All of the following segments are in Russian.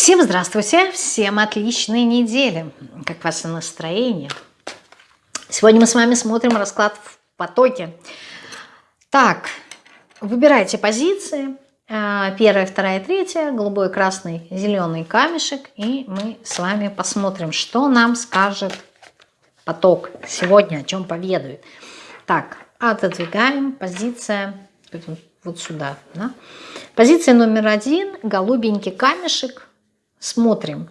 Всем здравствуйте, всем отличной недели. Как ваше настроение? Сегодня мы с вами смотрим расклад в потоке. Так, выбирайте позиции. А, первая, вторая, третья, голубой, красный, зеленый камешек. И мы с вами посмотрим, что нам скажет поток сегодня, о чем поведает. Так, отодвигаем позиция вот сюда. Да? Позиция номер один, голубенький камешек, Смотрим.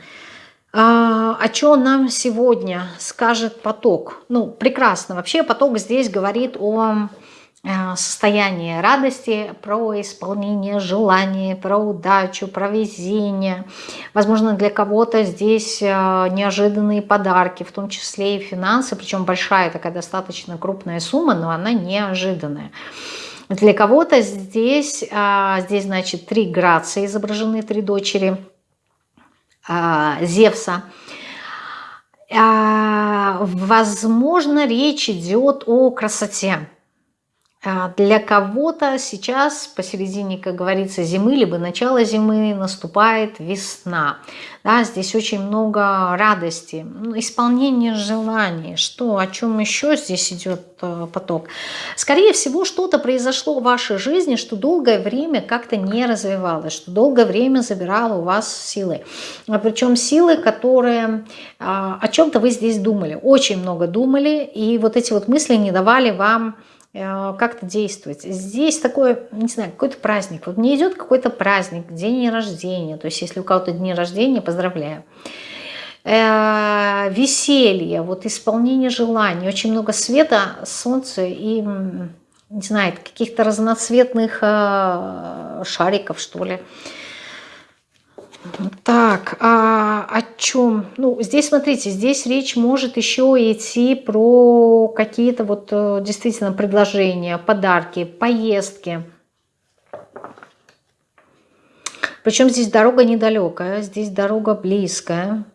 А, о чем нам сегодня скажет поток? Ну, прекрасно. Вообще поток здесь говорит о э, состоянии радости, про исполнение желаний, про удачу, про везение. Возможно, для кого-то здесь э, неожиданные подарки, в том числе и финансы, причем большая такая достаточно крупная сумма, но она неожиданная. Для кого-то здесь, а, здесь, значит, три грации изображены, три дочери – Зевса. А, возможно, речь идет о красоте. А, для кого-то сейчас посередине, как говорится, зимы, либо начало зимы наступает весна. Да, здесь очень много радости, ну, исполнение желаний. Что, о чем еще здесь идет э, поток? Скорее всего, что-то произошло в вашей жизни, что долгое время как-то не развивалось, что долгое время забирало у вас силы. Причем силы, которые о чем-то вы здесь думали, очень много думали, и вот эти вот мысли не давали вам как-то действовать. Здесь такой, не знаю, какой-то праздник. Вот мне идет какой-то праздник, день рождения. То есть если у кого-то день рождения, поздравляю. Э, веселье, вот исполнение желаний, очень много света, солнца и, не знаю, каких-то разноцветных э, шариков, что ли. Так, а о чем? Ну, здесь, смотрите, здесь речь может еще идти про какие-то вот э, действительно предложения, подарки, поездки. Причем здесь дорога недалекая, здесь дорога близкая.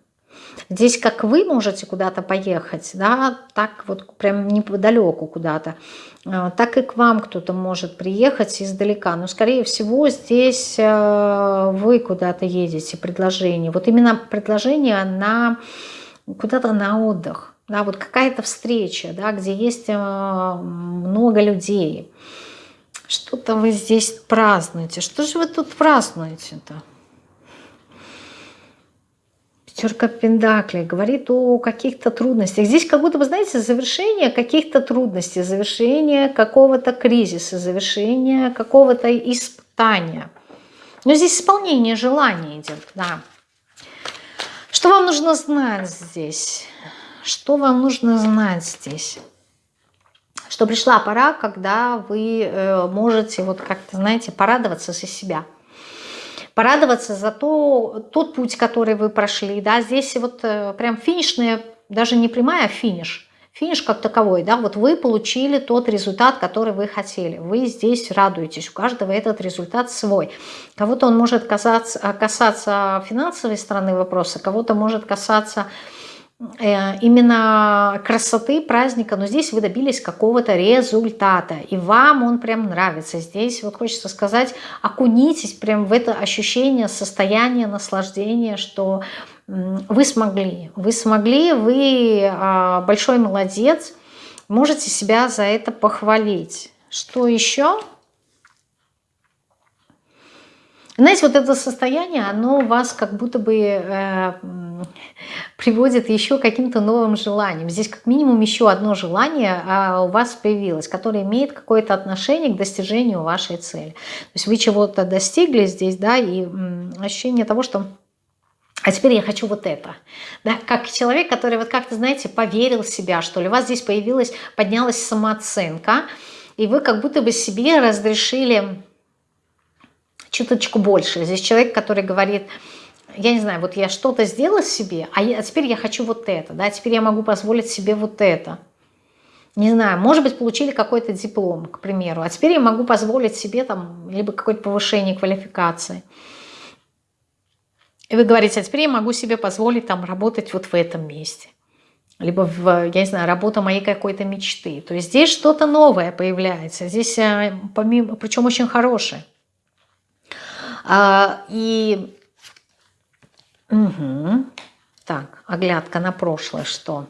Здесь как вы можете куда-то поехать, да, так вот прям неподалеку куда-то, а, так и к вам кто-то может приехать издалека. Но, скорее всего, здесь э, вы куда-то едете, предложение. Вот именно предложение на куда-то на отдых, да, вот какая-то встреча, да, где есть э, много людей. Что-то вы здесь празднуете. Что же вы тут празднуете-то? Пятерка Пендаклей говорит о каких-то трудностях. Здесь как будто, вы знаете, завершение каких-то трудностей, завершение какого-то кризиса, завершение какого-то испытания. Но здесь исполнение желания идет, да. Что вам нужно знать здесь? Что вам нужно знать здесь? Что пришла пора, когда вы э, можете вот как-то, знаете, порадоваться за себя – порадоваться за то, тот путь, который вы прошли. Да? Здесь вот э, прям финишная, даже не прямая, а финиш. Финиш как таковой, да, вот вы получили тот результат, который вы хотели. Вы здесь радуетесь, у каждого этот результат свой. Кого-то он может касаться, касаться финансовой стороны вопроса, кого-то может касаться именно красоты праздника, но здесь вы добились какого-то результата, и вам он прям нравится. Здесь вот хочется сказать, окунитесь прям в это ощущение, состояние наслаждения, что вы смогли, вы смогли, вы а, большой молодец, можете себя за это похвалить. Что еще? Знаете, вот это состояние, оно вас как будто бы э, приводит еще к каким-то новым желаниям. Здесь как минимум еще одно желание а, у вас появилось, которое имеет какое-то отношение к достижению вашей цели. То есть вы чего-то достигли здесь, да, и м, ощущение того, что а теперь я хочу вот это. Да, как человек, который вот как-то, знаете, поверил в себя, что ли. У вас здесь появилась, поднялась самооценка, и вы как будто бы себе разрешили чуточку больше. Здесь человек, который говорит, я не знаю, вот я что-то сделала себе, а, я, а теперь я хочу вот это, да, теперь я могу позволить себе вот это. Не знаю, может быть, получили какой-то диплом, к примеру, а теперь я могу позволить себе там либо какое-то повышение квалификации. И вы говорите, а теперь я могу себе позволить там работать вот в этом месте. Либо, в, я не знаю, работа моей какой-то мечты. То есть здесь что-то новое появляется. Здесь, э, помимо, причем очень хорошее. А, и Угу. Так, оглядка на прошлое, что?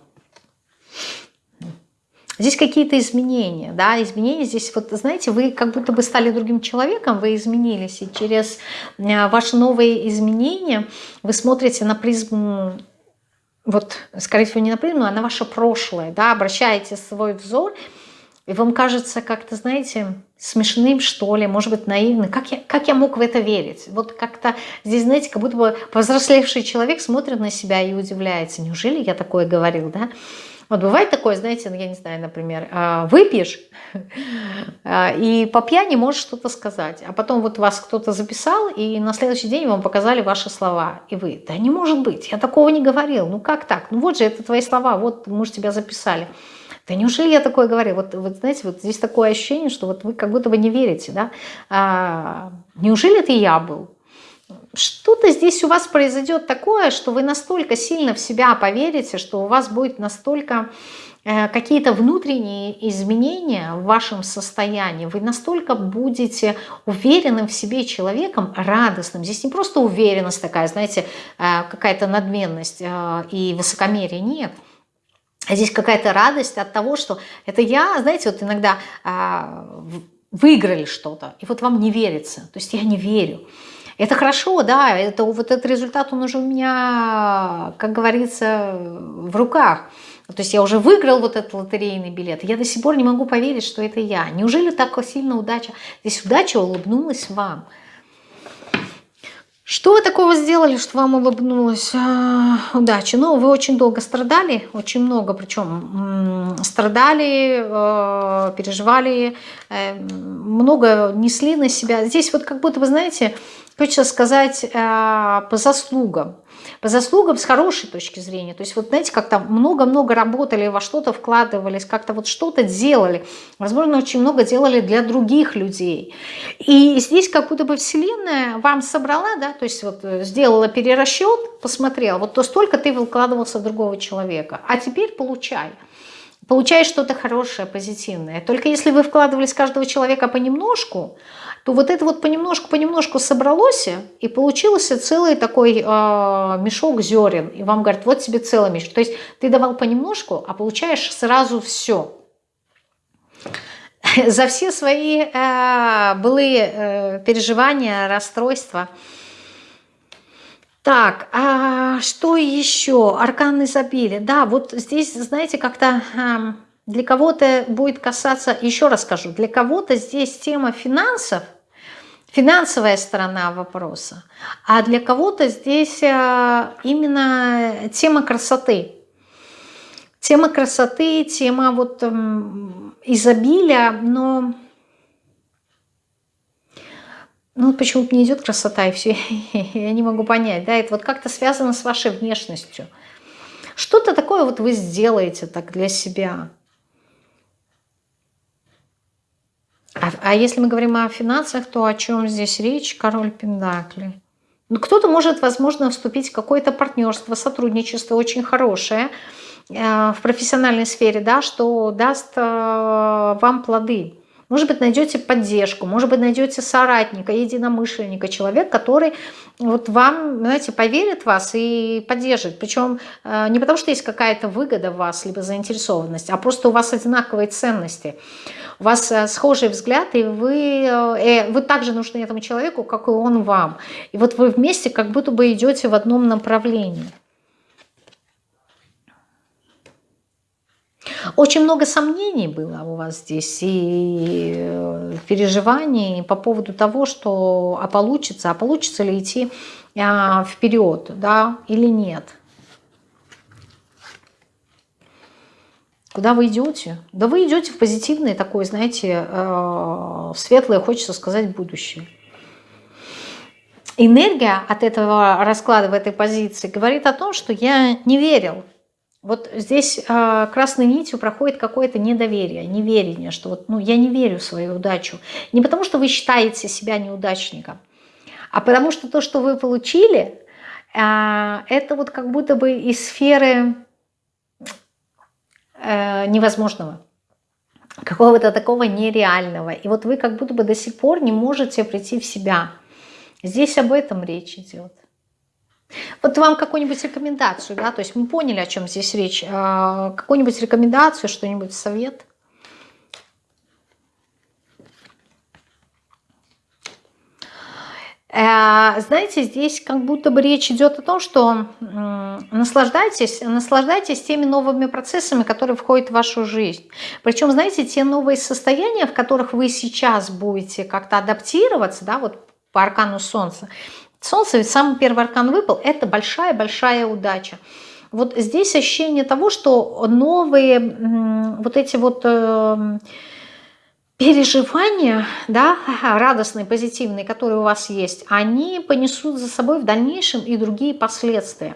Здесь какие-то изменения, да, изменения здесь, вот знаете, вы как будто бы стали другим человеком, вы изменились, и через э, ваши новые изменения вы смотрите на призму, вот, скорее всего, не на призму, а на ваше прошлое, да, обращаете свой взор, и вам кажется как-то, знаете, смешным, что ли, может быть, наивным. Как я, как я мог в это верить? Вот как-то здесь, знаете, как будто бы повзрослевший человек смотрит на себя и удивляется. Неужели я такое говорил, да? Вот бывает такое, знаете, ну, я не знаю, например, а, выпьешь а, и по пьяни можешь что-то сказать, а потом вот вас кто-то записал, и на следующий день вам показали ваши слова, и вы, да не может быть, я такого не говорил, ну как так, ну вот же это твои слова, вот мы же тебя записали. Да неужели я такое говорю? Вот, вот знаете, вот здесь такое ощущение, что вот вы как будто бы не верите, да? А, неужели это я был? что-то здесь у вас произойдет такое, что вы настолько сильно в себя поверите, что у вас будет настолько э, какие-то внутренние изменения в вашем состоянии, вы настолько будете уверенным в себе человеком, радостным. Здесь не просто уверенность такая, знаете, э, какая-то надменность э, и высокомерие, нет. Здесь какая-то радость от того, что это я, знаете, вот иногда выиграли что-то, и вот вам не верится, то есть я не верю. Это хорошо, да, это, вот этот результат, он уже у меня, как говорится, в руках. То есть я уже выиграл вот этот лотерейный билет. Я до сих пор не могу поверить, что это я. Неужели так сильно удача? Здесь удача улыбнулась вам. Что вы такого сделали, что вам улыбнулась а, удача? Ну, вы очень долго страдали, очень много, причем страдали, э, переживали, э, много несли на себя. Здесь вот как будто, вы знаете, хочется сказать э, по заслугам. По заслугам с хорошей точки зрения. То есть вот знаете, как-то много-много работали, во что-то вкладывались, как-то вот что-то делали. Возможно, очень много делали для других людей. И здесь как будто бы Вселенная вам собрала, да, то есть вот э, сделала перерасчет, посмотрела, вот то столько ты выкладывался в другого человека, а теперь получай получаешь что-то хорошее, позитивное. Только если вы вкладывались каждого человека понемножку, то вот это вот понемножку-понемножку собралось, и получился целый такой э, мешок зерен. И вам говорят, вот тебе целый мешок. То есть ты давал понемножку, а получаешь сразу все. За все свои э, былые э, переживания, расстройства. Так, а что еще? Аркан изобилия. Да, вот здесь, знаете, как-то... Э, для кого-то будет касаться, еще раз скажу, для кого-то здесь тема финансов, финансовая сторона вопроса, а для кого-то здесь э, именно тема красоты. Тема красоты, тема вот эм, изобилия, но ну почему-то не идет красота и все, я не могу понять, да, это вот как-то связано с вашей внешностью. Что-то такое вот вы сделаете так для себя – А, а если мы говорим о финансах, то о чем здесь речь? Король Пендакли. Ну, кто-то может, возможно, вступить в какое-то партнерство, сотрудничество очень хорошее э, в профессиональной сфере, да, что даст э, вам плоды. Может быть, найдете поддержку, может быть, найдете соратника, единомышленника, человек, который вот вам, знаете, поверит в вас и поддержит. Причем э, не потому, что есть какая-то выгода в вас, либо заинтересованность, а просто у вас одинаковые ценности у вас э, схожий взгляд, и вы, э, вы также нужны этому человеку, как и он вам. И вот вы вместе как будто бы идете в одном направлении. Очень много сомнений было у вас здесь и э, переживаний по поводу того, что а получится, а получится ли идти а, вперед, да, или нет. Куда вы идете? Да вы идете в позитивное такое, знаете, э, светлое, хочется сказать, будущее. Энергия от этого расклада в этой позиции говорит о том, что я не верил. Вот здесь э, красной нитью проходит какое-то недоверие, неверие, что вот, ну, я не верю в свою удачу. Не потому, что вы считаете себя неудачником, а потому что то, что вы получили, э, это вот как будто бы из сферы э, невозможного, какого-то такого нереального. И вот вы как будто бы до сих пор не можете прийти в себя. Здесь об этом речь идет. Вот вам какую-нибудь рекомендацию, да, то есть мы поняли, о чем здесь речь. А, какую-нибудь рекомендацию, что-нибудь, совет? Э, знаете, здесь как будто бы речь идет о том, что наслаждайтесь, наслаждайтесь теми новыми процессами, которые входят в вашу жизнь. Причем, знаете, те новые состояния, в которых вы сейчас будете как-то адаптироваться, да, вот по аркану Солнца. Солнце, ведь самый первый аркан выпал, это большая-большая удача. Вот здесь ощущение того, что новые вот эти вот эм, переживания, да, радостные, позитивные, которые у вас есть, они понесут за собой в дальнейшем и другие последствия.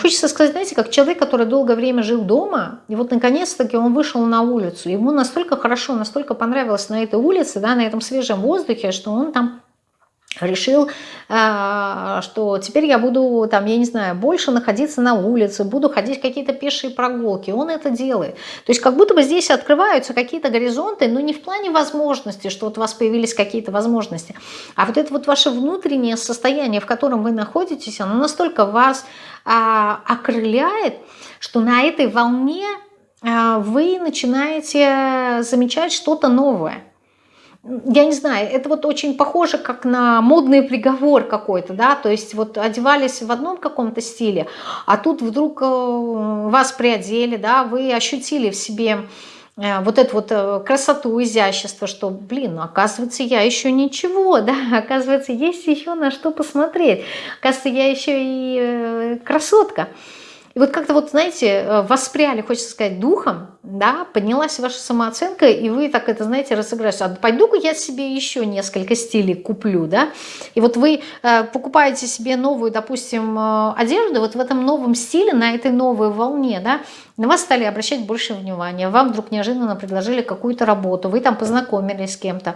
Хочется сказать, знаете, как человек, который долгое время жил дома, и вот наконец-таки он вышел на улицу. Ему настолько хорошо, настолько понравилось на этой улице, да, на этом свежем воздухе, что он там решил, а, что теперь я буду, там, я не знаю, больше находиться на улице, буду ходить какие-то пешие прогулки. Он это делает. То есть как будто бы здесь открываются какие-то горизонты, но не в плане возможности, что вот у вас появились какие-то возможности, а вот это вот ваше внутреннее состояние, в котором вы находитесь, оно настолько вас а, окрыляет, что на этой волне а, вы начинаете замечать что-то новое я не знаю, это вот очень похоже как на модный приговор какой-то, да, то есть вот одевались в одном каком-то стиле, а тут вдруг э, вас приодели, да, вы ощутили в себе э, вот эту вот э, красоту, изящество, что, блин, оказывается, я еще ничего, да, оказывается, есть еще на что посмотреть, оказывается, я еще и красотка. И вот как-то вот, знаете, э, воспряли, хочется сказать, духом, да, поднялась ваша самооценка, и вы так это, знаете, разыграете. А пойду-ка я себе еще несколько стилей куплю, да. И вот вы э, покупаете себе новую, допустим, э, одежду, вот в этом новом стиле, на этой новой волне, да, на вас стали обращать больше внимания, вам вдруг неожиданно предложили какую-то работу, вы там познакомились с кем-то,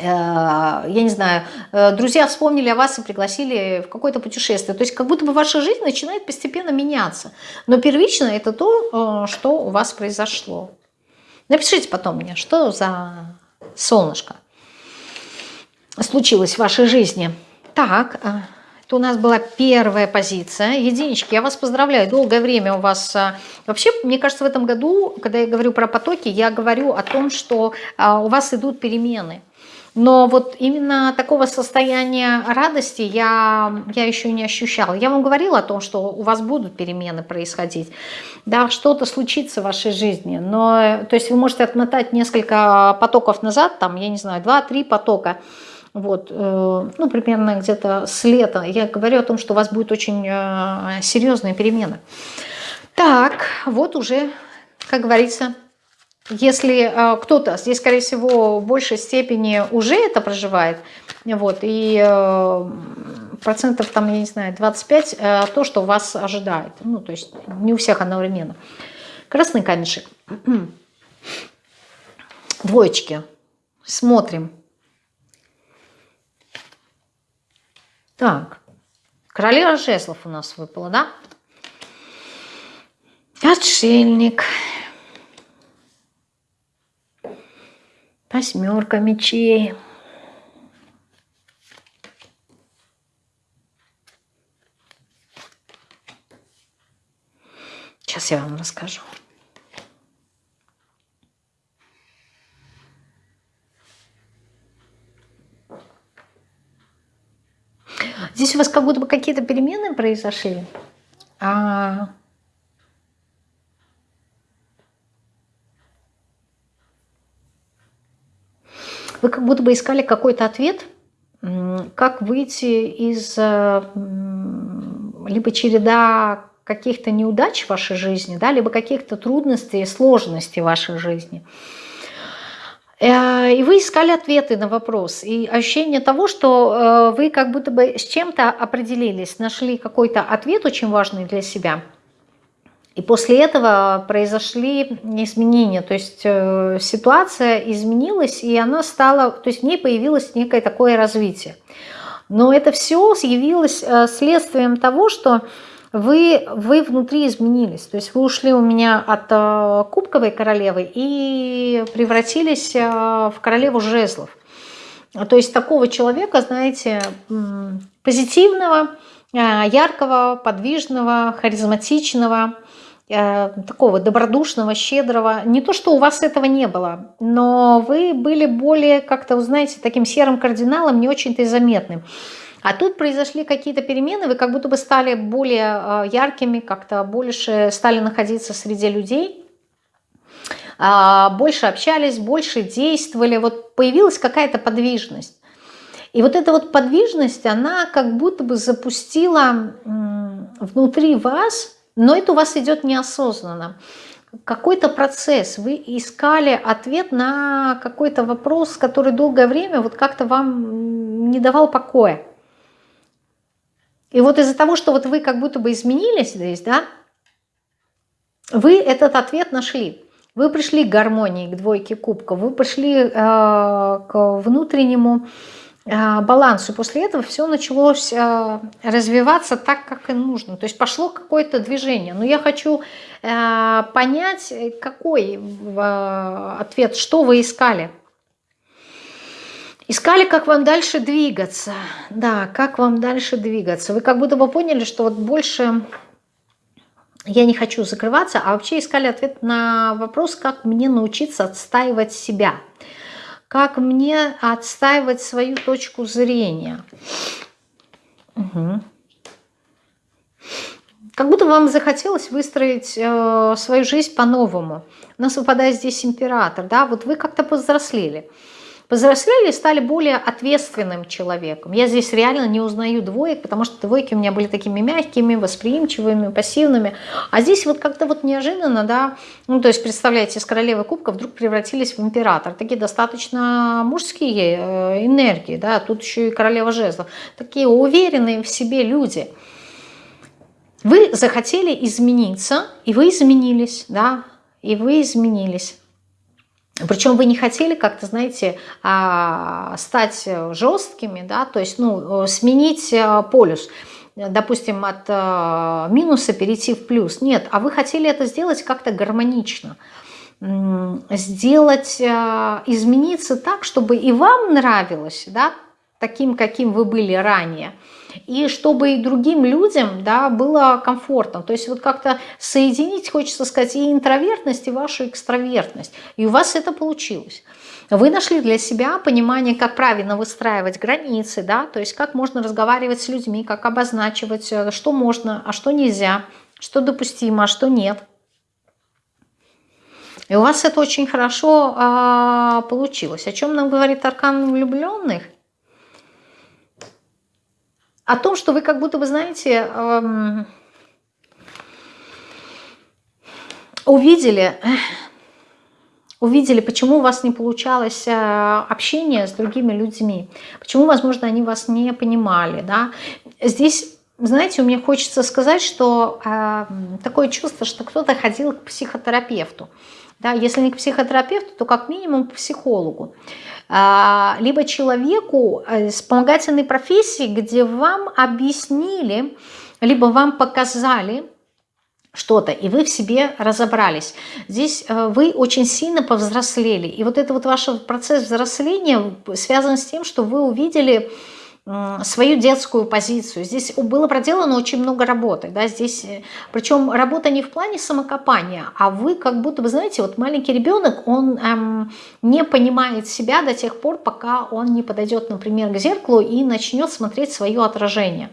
я не знаю, э, друзья вспомнили о вас и пригласили в какое-то путешествие. То есть как будто бы ваша жизнь начинает постепенно меняться. Но первично это то, э, что у вас произошло. Напишите потом мне, что за солнышко случилось в вашей жизни. Так, это у нас была первая позиция. Единички, я вас поздравляю. Долгое время у вас... Вообще, мне кажется, в этом году, когда я говорю про потоки, я говорю о том, что у вас идут перемены но вот именно такого состояния радости я, я еще не ощущала. Я вам говорила о том, что у вас будут перемены происходить. Да, что-то случится в вашей жизни. Но, то есть вы можете отмотать несколько потоков назад, там, я не знаю, два-три потока. Вот, э, ну, примерно где-то с лета. Я говорю о том, что у вас будет очень э, серьезные перемены. Так, вот уже, как говорится, если э, кто-то, здесь, скорее всего, в большей степени уже это проживает, вот, и э, процентов, там, я не знаю, 25, э, то, что вас ожидает. Ну, то есть не у всех одновременно. Красный камешек. Двоечки. Смотрим. Так. Королева жезлов у нас выпала, да? Отшельник. Восьмерка мечей. Сейчас я вам расскажу. Здесь у вас как будто бы какие-то перемены произошли. А Вы как будто бы искали какой-то ответ, как выйти из э, либо череда каких-то неудач в вашей жизни, да, либо каких-то трудностей, сложностей в вашей жизни. Э, и вы искали ответы на вопрос. И ощущение того, что э, вы как будто бы с чем-то определились, нашли какой-то ответ очень важный для себя – и после этого произошли изменения, то есть э, ситуация изменилась, и она стала, то есть в ней появилось некое такое развитие. Но это все явилось э, следствием того, что вы, вы внутри изменились. То есть вы ушли у меня от э, кубковой королевы и превратились в королеву жезлов. То есть такого человека, знаете, позитивного, яркого, подвижного, харизматичного, такого добродушного, щедрого. Не то, что у вас этого не было, но вы были более как-то, знаете, таким серым кардиналом, не очень-то и заметным. А тут произошли какие-то перемены, вы как будто бы стали более э, яркими, как-то больше стали находиться среди людей, а, больше общались, больше действовали, вот появилась какая-то подвижность. И вот эта вот подвижность, она как будто бы запустила внутри вас, но это у вас идет неосознанно, какой-то процесс. Вы искали ответ на какой-то вопрос, который долгое время вот как-то вам не давал покоя. И вот из-за того, что вот вы как будто бы изменились здесь, да, вы этот ответ нашли. Вы пришли к гармонии, к двойке кубков, вы пришли э, к внутреннему э, балансу. После этого все началось э, развиваться так, как и нужно. То есть пошло какое-то движение. Но я хочу э, понять, какой ответ, что вы искали. Искали, как вам дальше двигаться. Да, как вам дальше двигаться. Вы как будто бы поняли, что вот больше я не хочу закрываться, а вообще искали ответ на вопрос, как мне научиться отстаивать себя, как мне отстаивать свою точку зрения. Угу. Как будто вам захотелось выстроить э, свою жизнь по-новому. У нас выпадает здесь император, да, вот вы как-то повзрослели повзрослели и стали более ответственным человеком. Я здесь реально не узнаю двоек, потому что двойки у меня были такими мягкими, восприимчивыми, пассивными. А здесь вот как-то вот неожиданно, да, ну то есть представляете, из королевы кубка вдруг превратились в император. Такие достаточно мужские э, энергии, да, тут еще и королева жезлов. Такие уверенные в себе люди. Вы захотели измениться, и вы изменились, да, и вы изменились. Причем вы не хотели как-то, знаете, а, стать жесткими, да, то есть, ну, сменить э, полюс, допустим, от э, минуса перейти в плюс. Нет, а вы хотели это сделать как-то гармонично, сделать, э, измениться так, чтобы и вам нравилось, да, таким, каким вы были ранее, и чтобы и другим людям да, было комфортно. То есть вот как-то соединить, хочется сказать, и интровертность, и вашу экстравертность. И у вас это получилось. Вы нашли для себя понимание, как правильно выстраивать границы, да, то есть как можно разговаривать с людьми, как обозначивать, э, что можно, а что нельзя, что допустимо, а что нет. И у вас это очень хорошо а, получилось. О чем нам говорит аркан влюбленных? О том, что вы как будто бы, знаете, эм, увидели, увидели, почему у вас не получалось э, общение с другими людьми, почему, возможно, они вас не понимали. Да? Здесь, знаете, у меня хочется сказать, что э, такое чувство, что кто-то ходил к психотерапевту. Да? Если не к психотерапевту, то как минимум к психологу. А, либо человеку э, вспомогательной профессии, где вам объяснили, либо вам показали что-то, и вы в себе разобрались. Здесь э, вы очень сильно повзрослели. И вот это вот ваш процесс взросления связан с тем, что вы увидели свою детскую позицию. Здесь было проделано очень много работы. Да? Здесь, э, причем работа не в плане самокопания, а вы как будто, вы знаете, вот маленький ребенок, он эм, не понимает себя до тех пор, пока он не подойдет, например, к зеркалу и начнет смотреть свое отражение.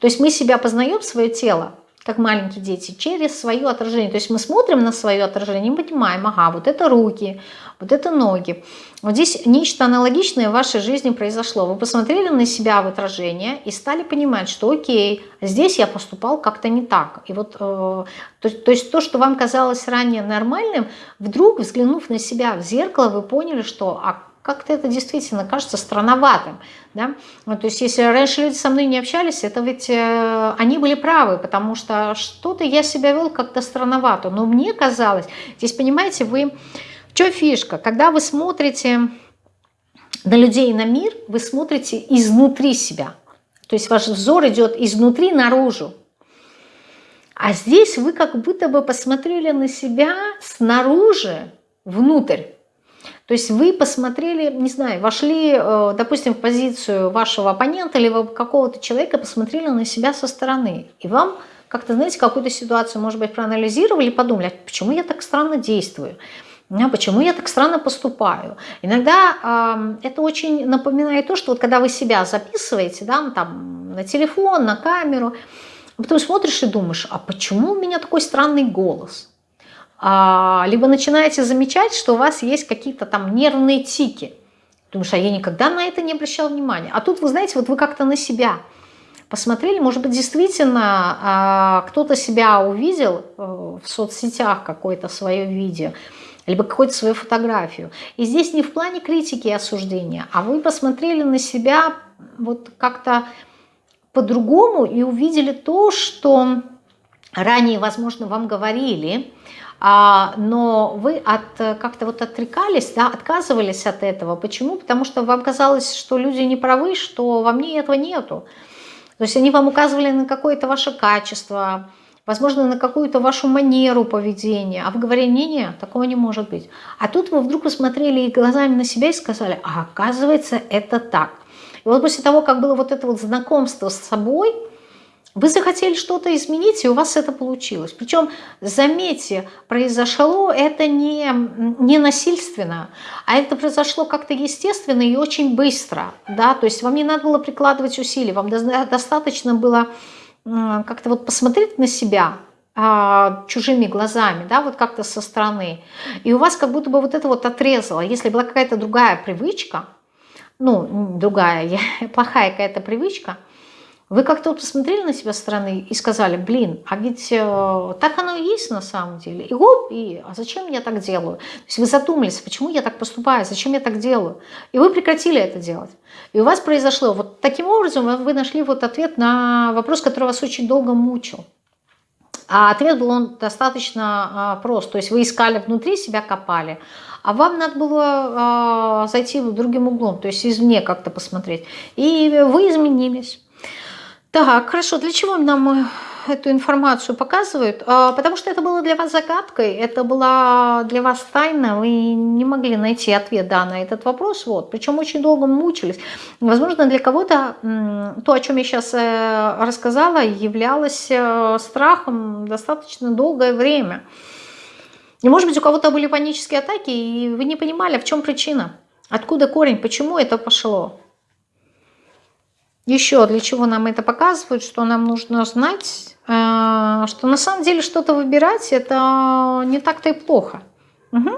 То есть мы себя познаем, свое тело, как маленькие дети, через свое отражение. То есть мы смотрим на свое отражение и понимаем, ага, вот это руки, вот это ноги. Вот здесь нечто аналогичное в вашей жизни произошло. Вы посмотрели на себя в отражение и стали понимать, что окей, здесь я поступал как-то не так. И вот, э, то, то есть то, что вам казалось ранее нормальным, вдруг, взглянув на себя в зеркало, вы поняли, что а как-то это действительно кажется странноватым. Да? Ну, то есть если раньше люди со мной не общались, это ведь э, они были правы, потому что что-то я себя вел как-то странновато. Но мне казалось, здесь, понимаете, вы... В чем фишка? Когда вы смотрите на людей, на мир, вы смотрите изнутри себя. То есть ваш взор идет изнутри наружу. А здесь вы как будто бы посмотрели на себя снаружи внутрь. То есть вы посмотрели, не знаю, вошли, э, допустим, в позицию вашего оппонента или какого-то человека, посмотрели на себя со стороны. И вам как-то, знаете, какую-то ситуацию, может быть, проанализировали, подумали, а почему я так странно действую? Почему я так странно поступаю? Иногда э, это очень напоминает то, что вот когда вы себя записываете, да, там, на телефон, на камеру, а потом смотришь и думаешь, а почему у меня такой странный голос? А, либо начинаете замечать, что у вас есть какие-то там нервные тики. Думаешь, а я никогда на это не обращал внимания. А тут, вы знаете, вот вы как-то на себя посмотрели, может быть, действительно а, кто-то себя увидел э, в соцсетях какое-то свое видео, либо какую-то свою фотографию. И здесь не в плане критики и осуждения, а вы посмотрели на себя вот как-то по-другому и увидели то, что ранее, возможно, вам говорили, а, но вы от, как-то вот отрекались, да, отказывались от этого. Почему? Потому что вам казалось, что люди не правы, что во мне этого нету. То есть они вам указывали на какое-то ваше качество, возможно, на какую-то вашу манеру поведения, а вы говорили, не-не, такого не может быть. А тут вы вдруг посмотрели глазами на себя и сказали, а оказывается, это так. И вот после того, как было вот это вот знакомство с собой, вы захотели что-то изменить, и у вас это получилось. Причем, заметьте, произошло это не, не насильственно, а это произошло как-то естественно и очень быстро. Да? То есть вам не надо было прикладывать усилий, вам достаточно было как-то вот посмотреть на себя, а, чужими глазами, да, вот как-то со стороны. И у вас как будто бы вот это вот отрезало. Если была какая-то другая привычка, ну, другая, плохая какая-то привычка, вы как-то вот посмотрели на себя со стороны и сказали, блин, а ведь э, так оно и есть на самом деле. И оп, и а зачем я так делаю? То есть вы задумались, почему я так поступаю, зачем я так делаю? И вы прекратили это делать. И у вас произошло, вот таким образом вы нашли вот ответ на вопрос, который вас очень долго мучил. А ответ был он достаточно а, прост. То есть вы искали внутри себя, копали, а вам надо было а, зайти другим углом, то есть извне как-то посмотреть. И вы изменились. Так, хорошо. Для чего нам э, эту информацию показывают? А, потому что это было для вас загадкой, это была для вас тайна, вы не могли найти ответ да, на этот вопрос. Вот. Причем очень долго мучились. Возможно, для кого-то то, о чем я сейчас э, рассказала, являлось э, страхом достаточно долгое время. И может быть у кого-то были панические атаки, и вы не понимали, в чем причина, откуда корень, почему это пошло. Еще для чего нам это показывают, что нам нужно знать, э, что на самом деле что-то выбирать, это не так-то и плохо. Угу.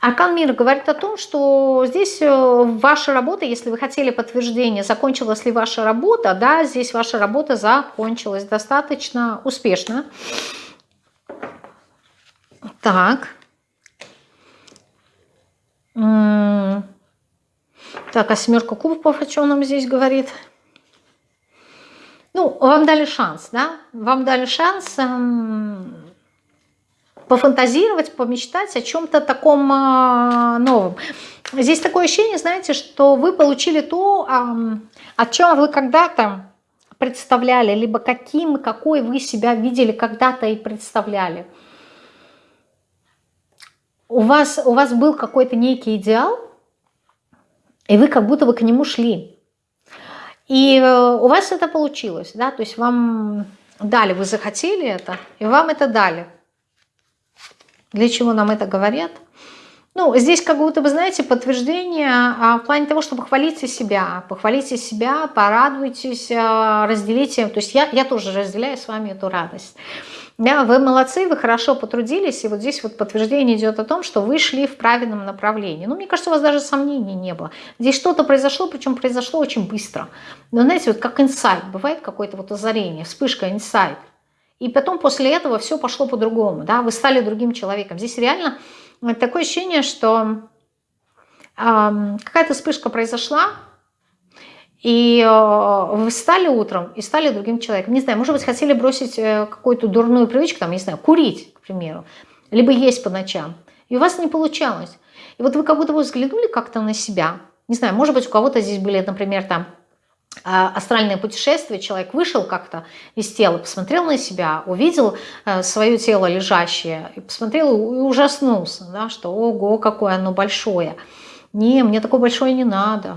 Аркан мира говорит о том, что здесь э, ваша работа, если вы хотели подтверждение, закончилась ли ваша работа, да, здесь ваша работа закончилась достаточно успешно. Так. Так, а семерка кубков о чем нам здесь говорит? Ну, вам дали шанс, да? Вам дали шанс эм, пофантазировать, помечтать о чем-то таком э, новом. Здесь такое ощущение, знаете, что вы получили то, э, о чем вы когда-то представляли, либо каким, какой вы себя видели когда-то и представляли. У вас, у вас был какой-то некий идеал, и вы как будто бы к нему шли. И э, у вас это получилось, да, то есть вам дали, вы захотели это, и вам это дали. Для чего нам это говорят? Ну, здесь как будто бы, знаете, подтверждение а, в плане того, что похвалите себя, похвалите себя, порадуйтесь, а, разделите. То есть я, я тоже разделяю с вами эту радость. Да, вы молодцы, вы хорошо потрудились, и вот здесь вот подтверждение идет о том, что вы шли в правильном направлении. Ну, мне кажется, у вас даже сомнений не было. Здесь что-то произошло, причем произошло очень быстро. Но знаете, вот как инсайт, бывает какое-то вот озарение, вспышка, инсайт. И потом после этого все пошло по-другому, да, вы стали другим человеком. Здесь реально такое ощущение, что э, какая-то вспышка произошла, и э, вы встали утром и стали другим человеком. Не знаю, может быть, хотели бросить э, какую-то дурную привычку, там, не знаю, курить, к примеру, либо есть по ночам. И у вас не получалось. И вот вы как будто бы взглянули как-то на себя. Не знаю, может быть, у кого-то здесь были, например, там а, астральное путешествие, человек вышел как-то из тела, посмотрел на себя, увидел э, свое тело лежащее, и посмотрел и ужаснулся, да, что ого, какое оно большое. Не, мне такое большое не надо.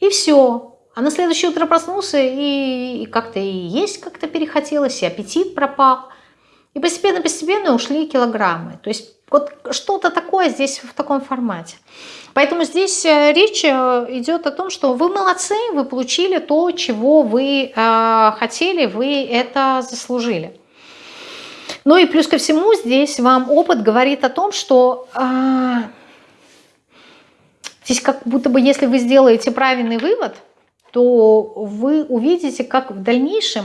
И все. А на следующее утро проснулся, и, как-то и есть как-то перехотелось, и аппетит пропал. И постепенно-постепенно ушли килограммы. То есть вот что-то такое здесь в таком формате. Поэтому здесь э, речь э, идет о том, что вы молодцы, вы получили то, чего вы э, хотели, вы это заслужили. Ну и плюс ко всему здесь вам опыт говорит о том, что э, здесь как будто бы если вы сделаете правильный вывод, то вы увидите, как в дальнейшем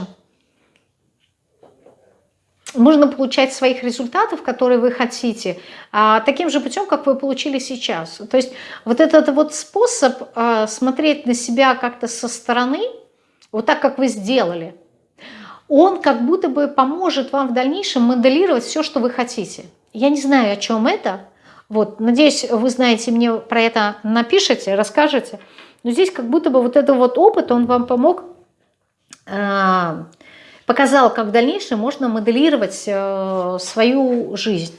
можно получать своих результатов, которые вы хотите, а, таким же путем, как вы получили сейчас. То есть вот этот вот способ а, смотреть на себя как-то со стороны, вот так, как вы сделали, он как будто бы поможет вам в дальнейшем моделировать все, что вы хотите. Я не знаю, о чем это. Вот, надеюсь, вы знаете, мне про это напишите, расскажете. Но здесь как будто бы вот этот вот опыт, он вам помог а, показал, как в дальнейшем можно моделировать э, свою жизнь.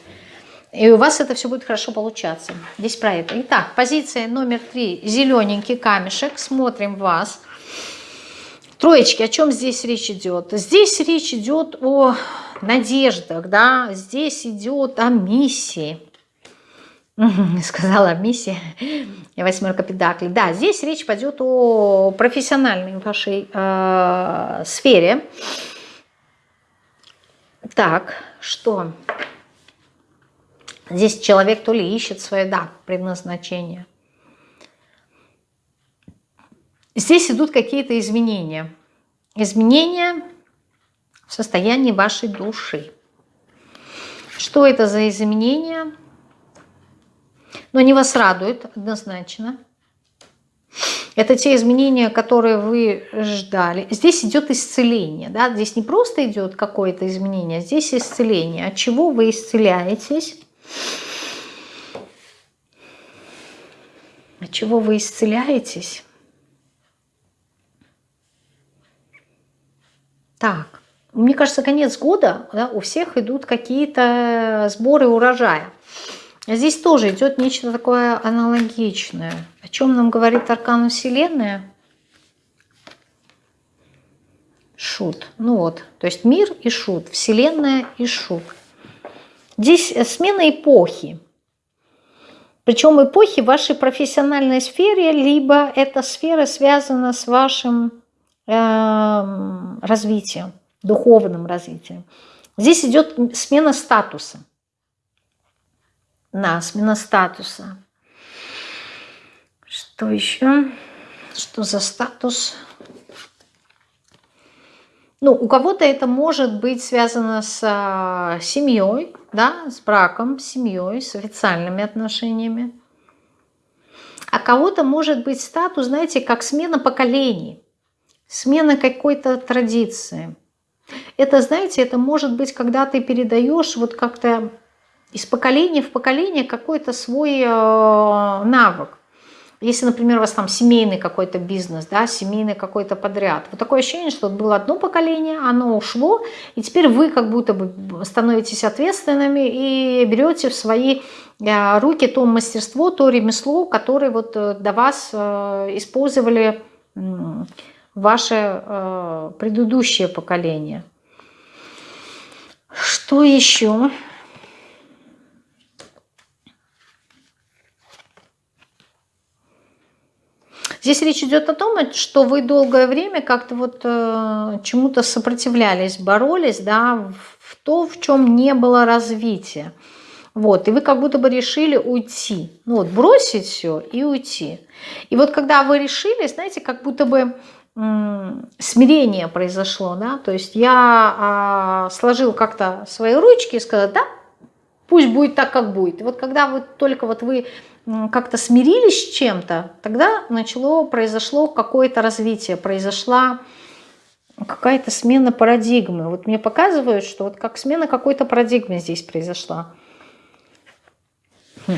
И у вас это все будет хорошо получаться. Здесь про это. Итак, позиция номер три. Зелененький камешек. Смотрим вас. Троечки, о чем здесь речь идет? Здесь речь идет о надеждах, да, здесь идет о миссии. Сказала миссия. Восьмерка педаклей. Да, здесь речь пойдет о профессиональной вашей э, сфере. Так, что? Здесь человек то ли ищет свое, да, предназначение. Здесь идут какие-то изменения. Изменения в состоянии вашей души. Что это за изменения? Но они вас радуют однозначно. Это те изменения, которые вы ждали. Здесь идет исцеление. Да? Здесь не просто идет какое-то изменение, здесь исцеление. От чего вы исцеляетесь? От чего вы исцеляетесь? Так, мне кажется, конец года, да, у всех идут какие-то сборы урожая. Здесь тоже идет нечто такое аналогичное. О чем нам говорит аркан Вселенная? Шут. Ну вот, то есть мир и шут, Вселенная и шут. Здесь смена эпохи. Причем эпохи в вашей профессиональной сфере, либо эта сфера связана с вашим э, развитием, духовным развитием. Здесь идет смена статуса на смена статуса. Что еще? Что за статус? Ну, у кого-то это может быть связано с а, семьей, да, с браком, с семьей, с официальными отношениями. А кого-то может быть статус, знаете, как смена поколений, смена какой-то традиции. Это, знаете, это может быть, когда ты передаешь вот как-то из поколения в поколение какой-то свой э, навык. Если, например, у вас там семейный какой-то бизнес, да, семейный какой-то подряд. Вот такое ощущение, что было одно поколение, оно ушло, и теперь вы как будто бы становитесь ответственными и берете в свои э, руки то мастерство, то ремесло, которое вот э, до вас использовали ваше предыдущее поколение. Что еще? Здесь речь идет о том, что вы долгое время как-то вот э, чему-то сопротивлялись, боролись, да, в то, в чем не было развития. Вот, и вы как будто бы решили уйти. Ну вот, бросить все и уйти. И вот когда вы решили, знаете, как будто бы смирение произошло, да, то есть я а, сложил как-то свои ручки и сказал, да, пусть будет так, как будет. И вот когда вы только вот вы как-то смирились с чем-то, тогда начало, произошло какое-то развитие, произошла какая-то смена парадигмы. Вот мне показывают, что вот как смена какой-то парадигмы здесь произошла. Хм.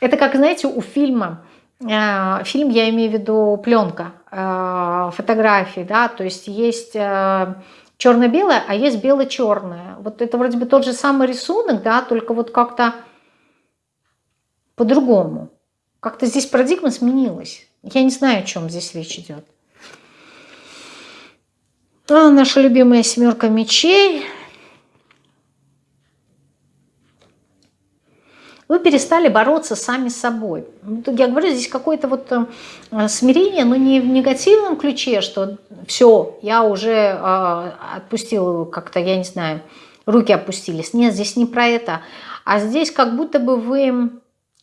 Это как, знаете, у фильма э, фильм, я имею в виду пленка, э, фотографии, да, то есть есть э, черно-белое, а есть бело-черное. Вот это вроде бы тот же самый рисунок, да, только вот как-то по-другому. Как-то здесь парадигма сменилась. Я не знаю, о чем здесь речь идет. А, наша любимая семерка мечей. Вы перестали бороться сами с собой. Я говорю, здесь какое-то вот э, смирение, но не в негативном ключе, что все, я уже э, отпустил как-то, я не знаю, руки опустились. Нет, здесь не про это. А здесь как будто бы вы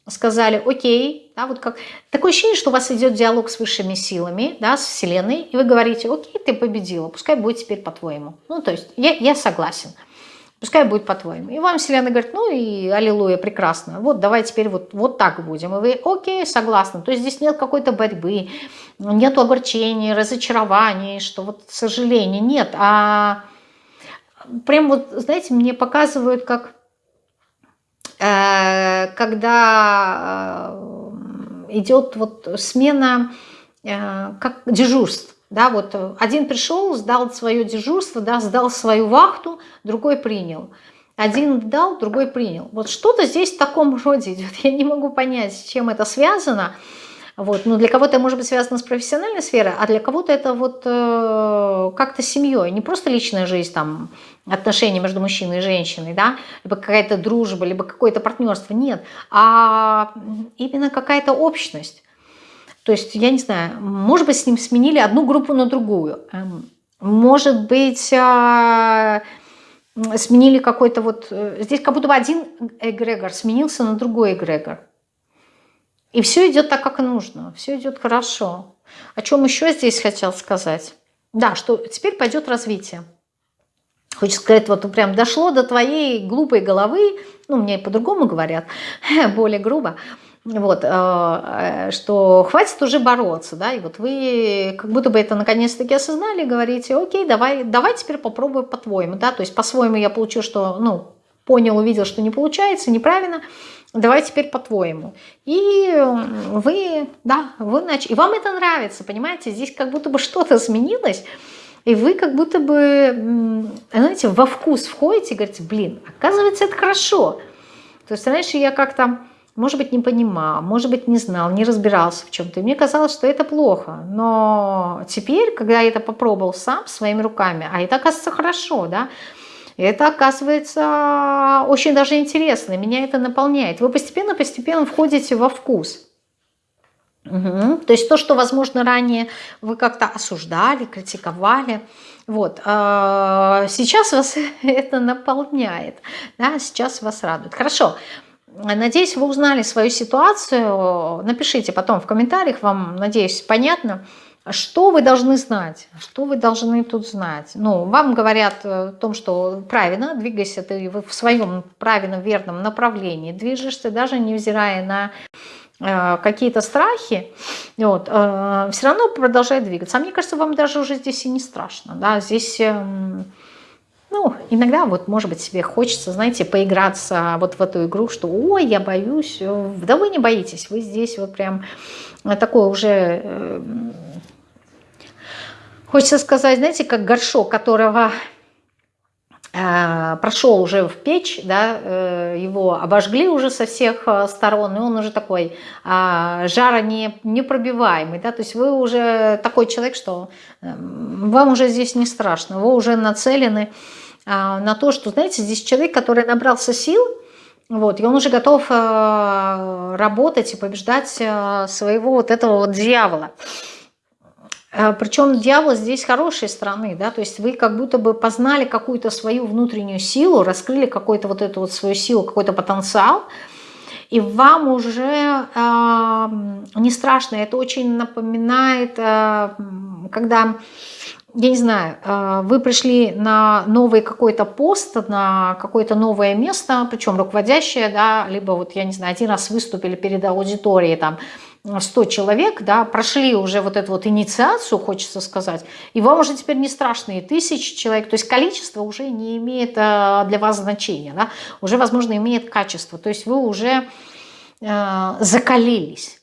сказали, окей, да, вот как такое ощущение, что у вас идет диалог с высшими силами, да, с Вселенной, и вы говорите, окей, ты победила, пускай будет теперь по-твоему. Ну, то есть я, я согласен, пускай будет по-твоему. И вам Вселенная говорит, ну и аллилуйя, прекрасно, вот давай теперь вот, вот так будем. И вы, окей, согласны. То есть здесь нет какой-то борьбы, нет огорчения, разочарований, что вот сожаления, нет, а прям вот, знаете, мне показывают, как Э, когда э, идет вот смена э, как дежурств. Да, вот один пришел, сдал свое дежурство, да, сдал свою вахту, другой принял. Один дал, другой принял. Вот что-то здесь в таком роде идет. Я не могу понять, с чем это связано. Вот. Но для кого-то может быть связано с профессиональной сферой, а для кого-то это вот э, как-то семьей, не просто личная жизнь, там, отношения между мужчиной и женщиной, да, либо какая-то дружба, либо какое-то партнерство, нет, а именно какая-то общность. То есть, я не знаю, может быть, с ним сменили одну группу на другую, эм, может быть, а, сменили какой-то вот... Э, здесь как будто бы один эгрегор сменился на другой эгрегор. И все идет так, как нужно, все идет хорошо. О чем еще здесь хотел сказать? Да, что теперь пойдет развитие. Хочется сказать, вот прям дошло до твоей глупой головы, ну, мне по-другому говорят, более грубо, вот, э, э, что хватит уже бороться, да, и вот вы как будто бы это наконец-таки осознали, говорите, окей, давай, давай теперь попробуем по-твоему, да, то есть по-своему я получу, что, ну, понял, увидел, что не получается, неправильно, давай теперь по-твоему. И вы, да, вы начали, и вам это нравится, понимаете, здесь как будто бы что-то изменилось, и вы как будто бы, знаете, во вкус входите и говорите, блин, оказывается, это хорошо. То есть раньше я как-то, может быть, не понимал, может быть, не знал, не разбирался в чем-то. Мне казалось, что это плохо. Но теперь, когда я это попробовал сам, своими руками, а это, оказывается, хорошо, да, это оказывается очень даже интересно, меня это наполняет. Вы постепенно-постепенно входите во вкус. Угу. То есть то, что, возможно, ранее вы как-то осуждали, критиковали, вот, э, сейчас вас это наполняет, да, сейчас вас радует. Хорошо, надеюсь, вы узнали свою ситуацию, напишите потом в комментариях, вам, надеюсь, понятно, что вы должны знать? Что вы должны тут знать? Ну, вам говорят э, о том, что правильно, двигайся ты в своем правильном, верном направлении, движешься, даже невзирая на э, какие-то страхи, вот, э, все равно продолжай двигаться. А мне кажется, вам даже уже здесь и не страшно. Да? Здесь, э, ну, иногда вот, может быть, себе хочется, знаете, поиграться вот в эту игру, что «Ой, я боюсь». Да вы не боитесь, вы здесь вот прям такой уже э, Хочется сказать, знаете, как горшок, которого э, прошел уже в печь, да, э, его обожгли уже со всех э, сторон, и он уже такой э, жаронепробиваемый, да, то есть вы уже такой человек, что э, вам уже здесь не страшно, вы уже нацелены э, на то, что, знаете, здесь человек, который набрался сил, вот, и он уже готов э, работать и побеждать э, своего вот этого вот дьявола. А, Причем дьявол здесь хорошей стороны, да, то есть вы как будто бы познали какую-то свою внутреннюю силу, раскрыли какую-то вот эту вот свою силу, какой-то потенциал, и вам уже э, не страшно. Это очень напоминает, э, когда, я не знаю, э, вы пришли на новый какой-то пост, на какое-то новое место, причем руководящее, да, либо вот, я не знаю, один раз выступили перед аудиторией, там, 100 человек, да, прошли уже вот эту вот инициацию, хочется сказать, и вам уже теперь не страшно и тысячи человек, то есть количество уже не имеет э, для вас значения, да, уже, возможно, имеет качество, то есть вы уже э, закалились.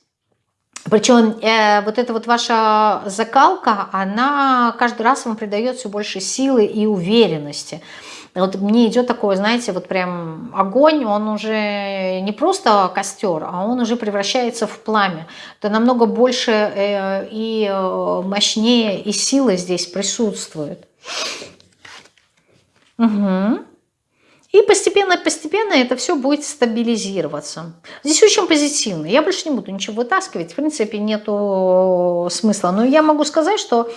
Причем э, вот эта вот ваша закалка, она каждый раз вам придает все больше силы и уверенности. Вот мне идет такое, знаете, вот прям огонь, он уже не просто костер, а он уже превращается в пламя. Это намного больше э, и э, мощнее, и сила здесь присутствует. Угу. И постепенно-постепенно это все будет стабилизироваться. Здесь очень позитивно. Я больше не буду ничего вытаскивать. В принципе, нету смысла. Но я могу сказать, что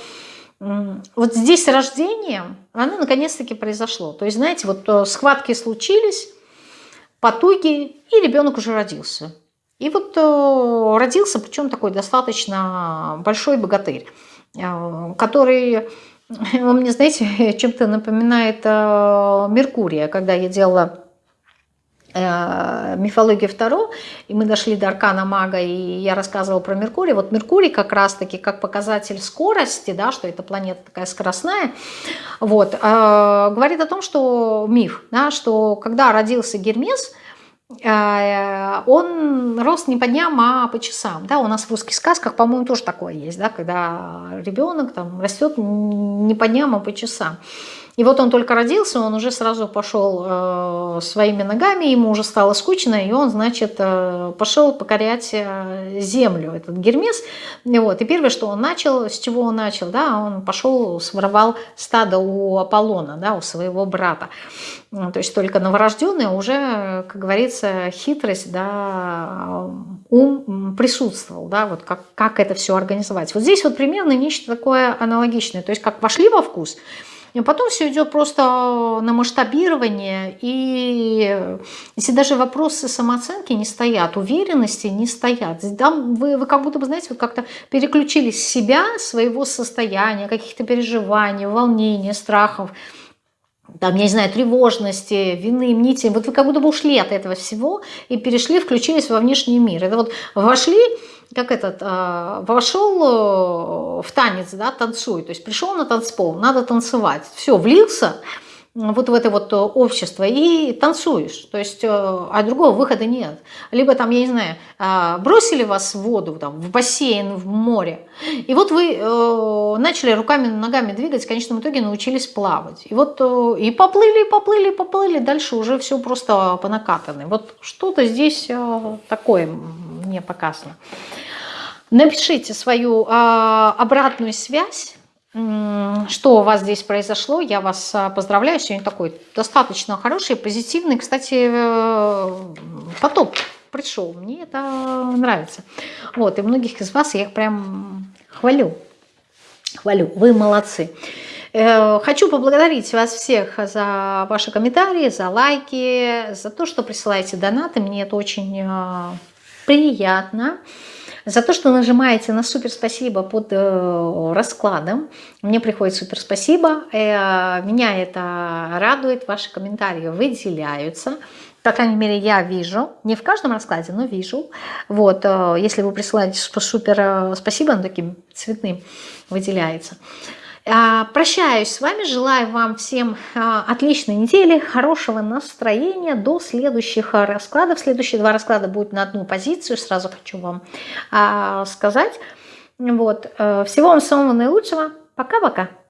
вот здесь рождение, оно наконец-таки произошло. То есть, знаете, вот э, схватки случились, потуги, и ребенок уже родился. И вот э, родился, причем такой достаточно большой богатырь, э, который он мне, знаете, чем-то напоминает Меркурия, когда я делала мифологию Второ, и мы дошли до Аркана Мага, и я рассказывала про Меркурий. Вот Меркурий как раз-таки как показатель скорости, да, что эта планета такая скоростная, вот, э, говорит о том, что миф, да, что когда родился Гермес, Э, он рос не по дням, а по часам. Да, у нас в русских сказках, по-моему, тоже такое есть, да, когда ребенок там растет не по дням, а по часам. И вот он только родился, он уже сразу пошел э, своими ногами, ему уже стало скучно, и он, значит, э, пошел покорять э, землю, этот Гермес. И, вот, и первое, что он начал, с чего он начал, да, он пошел, своровал стадо у Аполлона, да, у своего брата. То есть только новорожденный уже, как говорится, хитрость, да, ум присутствовал, да, вот как, как это все организовать. Вот здесь вот примерно нечто такое аналогичное. То есть как вошли во вкус – и потом все идет просто на масштабирование. И если даже вопросы самооценки не стоят, уверенности не стоят, там вы, вы как будто бы, знаете, вот как-то переключились себя, своего состояния, каких-то переживаний, волнений, страхов, там, я не знаю, тревожности, вины, мнити. Вот вы как будто бы ушли от этого всего и перешли, включились во внешний мир. Это вот вошли как этот, а, вошел э, в танец, да, танцуй, то есть пришел на танцпол, надо танцевать, все, влился вот в это вот э, общество и танцуешь, то есть, э, а другого выхода нет. Либо там, я не знаю, а, бросили вас в воду, там, в бассейн, в море, и вот вы начали руками, ногами двигать, в конечном итоге научились плавать. И вот и поплыли, поплыли, поплыли, дальше уже все просто по накатанной. Вот что-то здесь такое мне показано. Напишите свою а, обратную связь, что у вас здесь произошло. Я вас а, поздравляю. Сегодня такой достаточно хороший, позитивный. Кстати, э, поток пришел. Мне это нравится. Вот, и многих из вас я их прям хвалю. Хвалю. Вы молодцы. Э, хочу поблагодарить вас всех за ваши комментарии, за лайки, за то, что присылаете донаты. Мне это очень э, приятно за то, что нажимаете на супер спасибо под э, раскладом. Мне приходит супер спасибо. Э, меня это радует, ваши комментарии выделяются. По крайней мере, я вижу, не в каждом раскладе, но вижу. Вот, э, если вы присылаете супер спасибо, оно таким цветным выделяется. А, прощаюсь с вами, желаю вам всем а, отличной недели, хорошего настроения до следующих а, раскладов. Следующие два расклада будут на одну позицию, сразу хочу вам сказать. Вот. Э, всего вам самого наилучшего. Пока-пока.